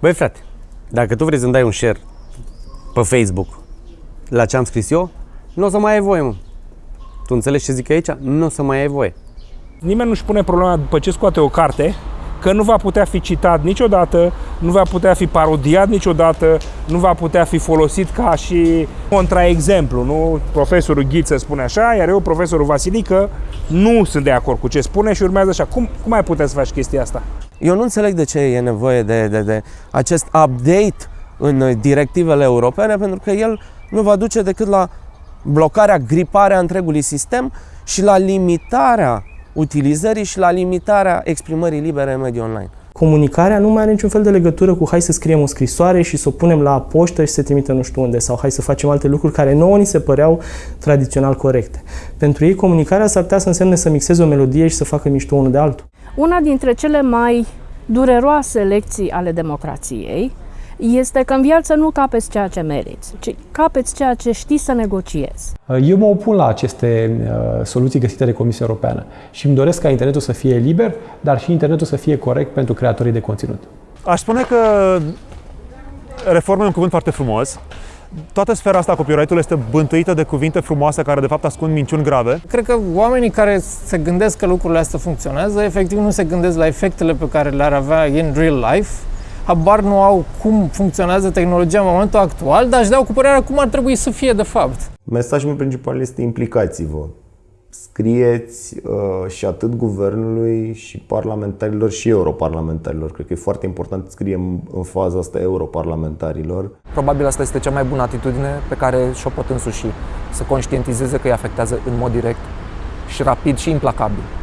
Băi frate, dacă tu vrei să-mi dai un share pe Facebook la ce am scris eu, nu o să mai ai voie, mă. Tu înțelegi ce zic aici? Nu o să mai ai voie. Nimeni nu-și pune problema după ce scoate o carte că nu va putea fi citat niciodată, nu va putea fi parodiat niciodată, nu va putea fi folosit ca și contraexemplu. Nu? Profesorul Ghiță spune așa, iar eu, profesorul Vasilică, nu sunt de acord cu ce spune și urmează așa. Cum, cum ai putea să faci chestia asta? Eu nu înțeleg de ce e nevoie de, de, de acest update în directivele europene, pentru că el nu va duce decât la blocarea, griparea întregului sistem și la limitarea utilizării și la limitarea exprimării libere în mediul online. Comunicarea nu mai are niciun fel de legătură cu hai să scriem o scrisoare și să o punem la poștă și să trimită nu știu unde sau hai să facem alte lucruri care nouă ni se păreau tradițional corecte. Pentru ei comunicarea s-ar putea să însemne să mixeze o melodie și să facă mișto unul de altul. Una dintre cele mai dureroase lecții ale democrației este că în viață nu capeți ceea ce meriți, ci capeți ceea ce știți să negociezi. Eu mă opun la aceste uh, soluții găsite de Comisia Europeană și îmi doresc ca internetul să fie liber, dar și internetul să fie corect pentru creatorii de conținut. Aș spune că reforma e un cuvânt foarte frumos. Toată sfera asta a copyright-ului este bântuită de cuvinte frumoase care de fapt ascund minciuni grave. Cred că oamenii care se gândesc că lucrurile astea funcționează, efectiv nu se gândesc la efectele pe care le-ar avea in real life habar nu au cum funcționează tehnologia în momentul actual, dar își dau cu părerea cum ar trebui să fie de fapt. Mesajul meu principal este implicați-vă. Scrieți uh, și atât guvernului și parlamentarilor și europarlamentarilor. Cred că e foarte important să scriem în faza asta europarlamentarilor. Probabil asta este cea mai bună atitudine pe care și-o pot însuși. Să conștientizeze că îi afectează în mod direct și rapid și implacabil.